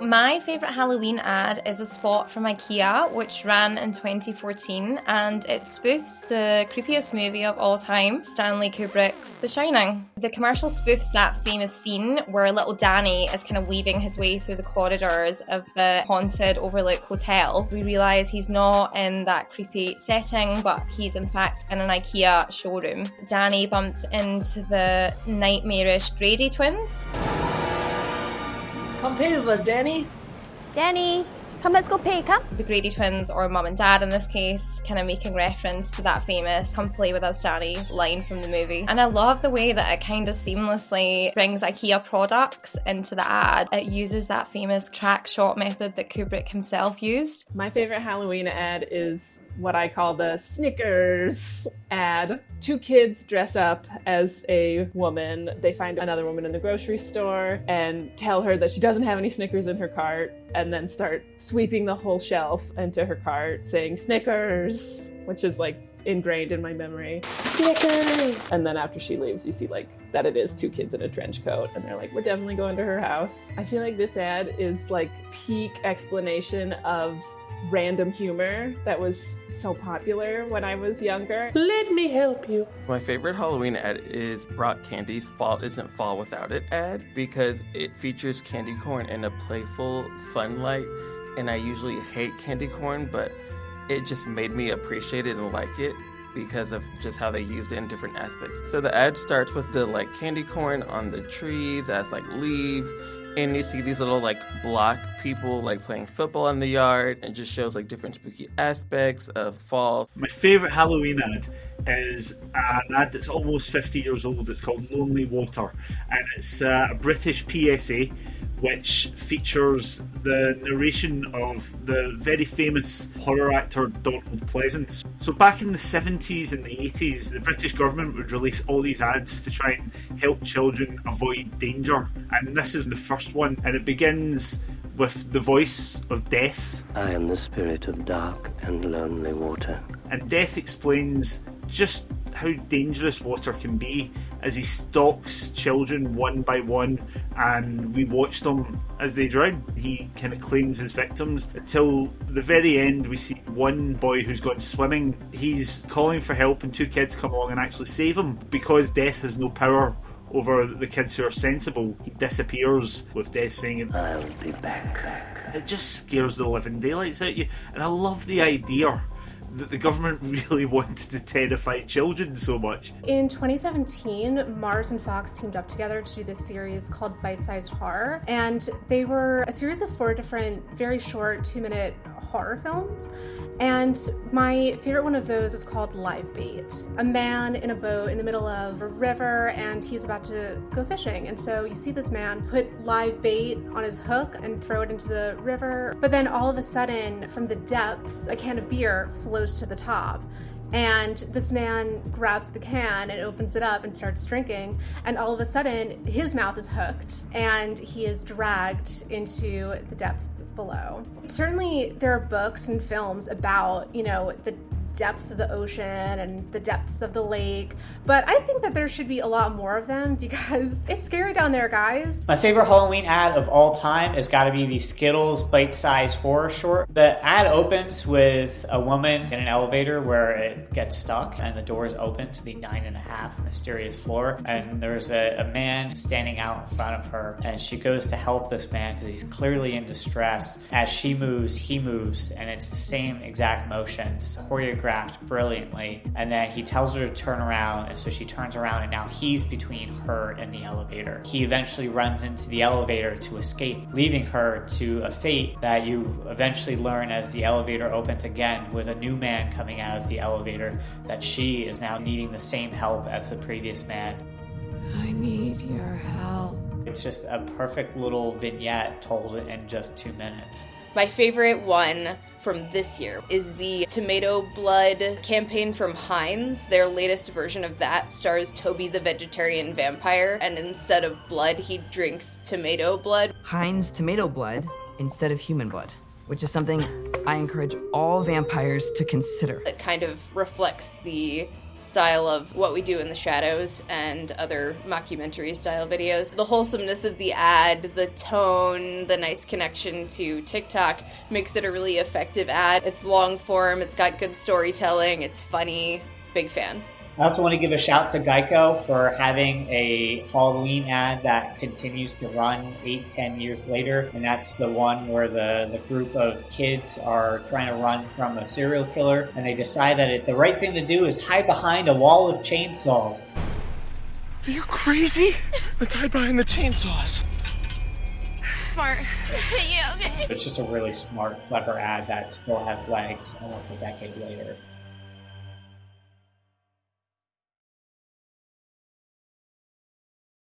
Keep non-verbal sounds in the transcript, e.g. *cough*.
My favourite Halloween ad is a spot from IKEA, which ran in 2014, and it spoofs the creepiest movie of all time, Stanley Kubrick's The Shining. The commercial spoofs that famous scene where little Danny is kind of weaving his way through the corridors of the haunted Overlook Hotel. We realise he's not in that creepy setting, but he's in fact in an IKEA showroom. Danny bumps into the nightmarish Grady twins. Come pay with us, Danny. Danny, come let's go pay, come. The Grady twins, or mum and dad in this case, kind of making reference to that famous come play with us daddy line from the movie. And I love the way that it kind of seamlessly brings IKEA products into the ad. It uses that famous track shot method that Kubrick himself used. My favorite Halloween ad is what I call the Snickers ad. Two kids dress up as a woman. They find another woman in the grocery store and tell her that she doesn't have any Snickers in her cart, and then start sweeping the whole shelf into her cart saying Snickers, which is like ingrained in my memory. Snickers! And then after she leaves, you see like that it is two kids in a trench coat, and they're like, we're definitely going to her house. I feel like this ad is like peak explanation of random humor that was so popular when I was younger. Let me help you. My favorite Halloween ad is Brach's Candy's Fall Isn't Fall Without It ad because it features candy corn in a playful, fun light. And I usually hate candy corn, but it just made me appreciate it and like it because of just how they used it in different aspects. So the ad starts with the like candy corn on the trees as like leaves and you see these little like block people like playing football in the yard and just shows like different spooky aspects of fall. My favorite halloween ad is an ad that's almost 50 years old it's called lonely water and it's uh, a british psa which features the narration of the very famous horror actor Donald Pleasence. So, back in the 70s and the 80s, the British government would release all these ads to try and help children avoid danger. And this is the first one, and it begins with the voice of Death. I am the spirit of dark and lonely water. And Death explains just how dangerous water can be as he stalks children one by one and we watch them as they drown. He kind of claims his victims until the very end. We see one boy who's gone swimming. He's calling for help, and two kids come along and actually save him because death has no power over the kids who are sensible. He disappears with death saying, I'll be back. It just scares the living daylights out of you. And I love the idea that the government *laughs* really wanted to terrify children so much. In 2017, Mars and Fox teamed up together to do this series called Bite Sized Horror, and they were a series of four different, very short, two minute horror films. And my favorite one of those is called Live Bait. A man in a boat in the middle of a river and he's about to go fishing. And so you see this man put live bait on his hook and throw it into the river. But then all of a sudden, from the depths, a can of beer flows to the top. And this man grabs the can and opens it up and starts drinking. And all of a sudden, his mouth is hooked and he is dragged into the depths below. Certainly, there are books and films about, you know, the depths of the ocean and the depths of the lake. But I think that there should be a lot more of them *laughs* because it's scary down there, guys. My favorite Halloween ad of all time has got to be the Skittles bite sized horror short. The ad opens with a woman in an elevator where it gets stuck and the doors open to the nine and a half mysterious floor. And there's a, a man standing out in front of her and she goes to help this man because he's clearly in distress. As she moves, he moves, and it's the same exact motions choreographed choreographed brilliantly. And then he tells her to turn around, and so she turns around, and now he's between her and the elevator. He eventually runs into the elevator to escape, leaving her to a fate that you eventually learn as the elevator opens again with a new man coming out of the elevator that she is now needing the same help as the previous man. I need your help. It's just a perfect little vignette told in just two minutes. My favorite one from this year is the Tomato Blood campaign from Heinz. Their latest version of that stars Toby the vegetarian vampire, and instead of blood, he drinks tomato blood. Heinz tomato blood instead of human blood, which is something I encourage all vampires to consider. It kind of reflects the style of what we do in the shadows and other mockumentary style videos. The wholesomeness of the ad, the tone, the nice connection to TikTok makes it a really effective ad. It's long form, it's got good storytelling, it's funny. Big fan. I also want to give a shout to Geico for having a Halloween ad that continues to run eight, ten years later. And that's the one where the, the group of kids are trying to run from a serial killer. And they decide that it, the right thing to do is hide behind a wall of chainsaws. Are you crazy? Let's hide behind the chainsaws. Smart. *laughs* yeah, okay. It's just a really smart, clever ad that still has legs almost a decade later.